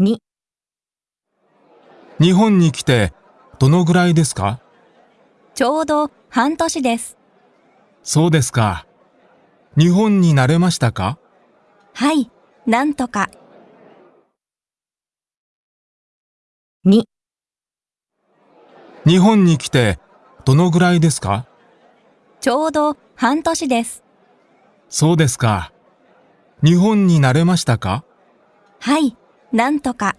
2、日本に来てどのぐらいですか？ちょうど半年です。そうですか。日本に慣れましたか？はい、なんとか。2、日本に来てどのぐらいですか？ちょうど半年です。そうですか。日本に慣れましたか？はい、なんとか。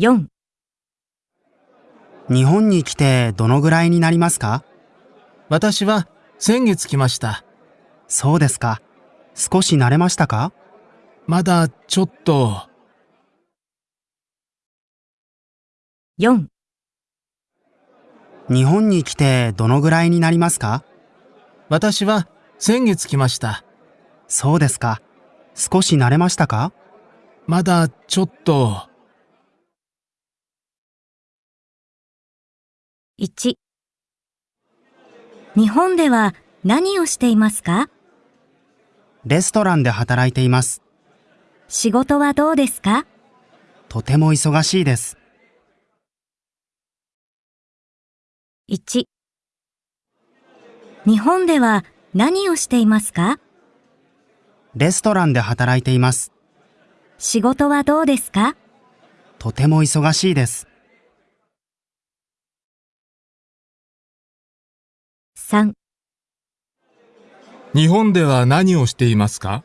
4、日本に来てどのぐらいになりますか？私は先月来ました。そうですか。少し慣れましたか？まだちょっと。4、日本に来てどのぐらいになりますか？私は先月来ました。そうですか。少し慣れましたか？まだちょっと。1日本では何をしていますか？レストランで働いています。仕事はどうですか？とても忙しいです。1日本では何をしていますか？レストランで働いています。仕事はどうですか？とても忙しいです。3日本では何をしていますか？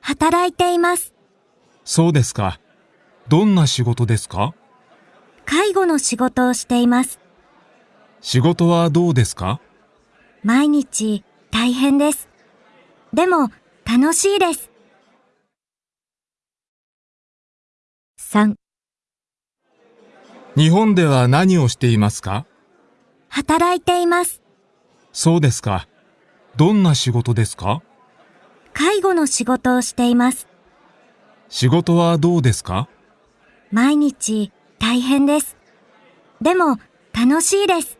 働いています。そうですか。どんな仕事ですか？介護の仕事をしています。仕事はどうですか？毎日大変です。でも楽しいです。3日本では何をしていますか？働いています。そうですか。どんな仕事ですか？介護の仕事をしています。仕事はどうですか？毎日大変です。でも楽しいです。